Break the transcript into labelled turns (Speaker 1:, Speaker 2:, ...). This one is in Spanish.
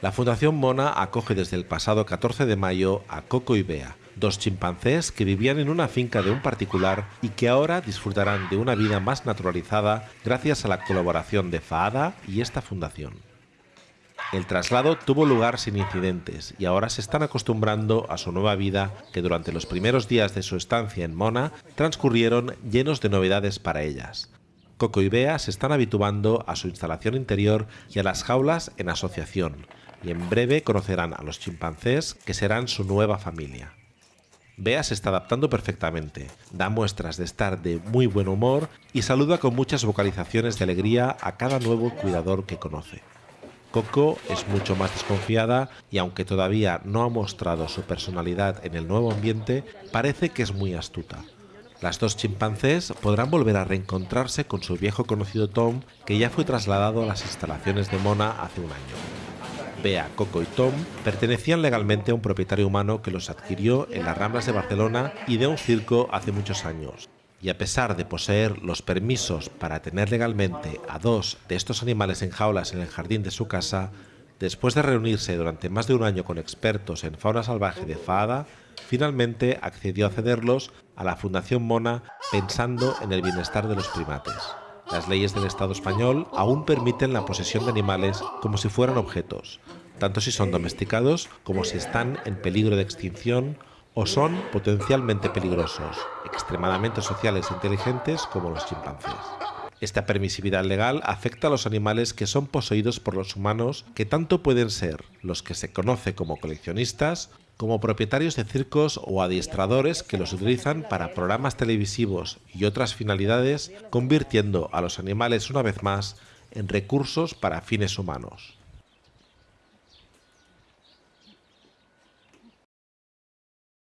Speaker 1: La Fundación Mona acoge desde el pasado 14 de mayo a Coco y Bea, dos chimpancés que vivían en una finca de un particular y que ahora disfrutarán de una vida más naturalizada gracias a la colaboración de FAADA y esta fundación. El traslado tuvo lugar sin incidentes y ahora se están acostumbrando a su nueva vida que durante los primeros días de su estancia en Mona transcurrieron llenos de novedades para ellas. Coco y Bea se están habituando a su instalación interior y a las jaulas en asociación, y en breve conocerán a los chimpancés que serán su nueva familia. Bea se está adaptando perfectamente, da muestras de estar de muy buen humor y saluda con muchas vocalizaciones de alegría a cada nuevo cuidador que conoce. Coco es mucho más desconfiada y aunque todavía no ha mostrado su personalidad en el nuevo ambiente, parece que es muy astuta. Las dos chimpancés podrán volver a reencontrarse con su viejo conocido Tom, que ya fue trasladado a las instalaciones de Mona hace un año. Bea, Coco y Tom pertenecían legalmente a un propietario humano que los adquirió en las Ramblas de Barcelona y de un circo hace muchos años. Y a pesar de poseer los permisos para tener legalmente a dos de estos animales en jaulas en el jardín de su casa, después de reunirse durante más de un año con expertos en fauna salvaje de Fada, finalmente accedió a cederlos a la Fundación Mona pensando en el bienestar de los primates. Las leyes del Estado español aún permiten la posesión de animales como si fueran objetos, tanto si son domesticados como si están en peligro de extinción o son potencialmente peligrosos, extremadamente sociales e inteligentes como los chimpancés. Esta permisividad legal afecta a los animales que son poseídos por los humanos, que tanto pueden ser los que se conoce como coleccionistas como propietarios de circos o adiestradores que los utilizan para programas televisivos y otras finalidades, convirtiendo a los animales una vez más en recursos para fines humanos.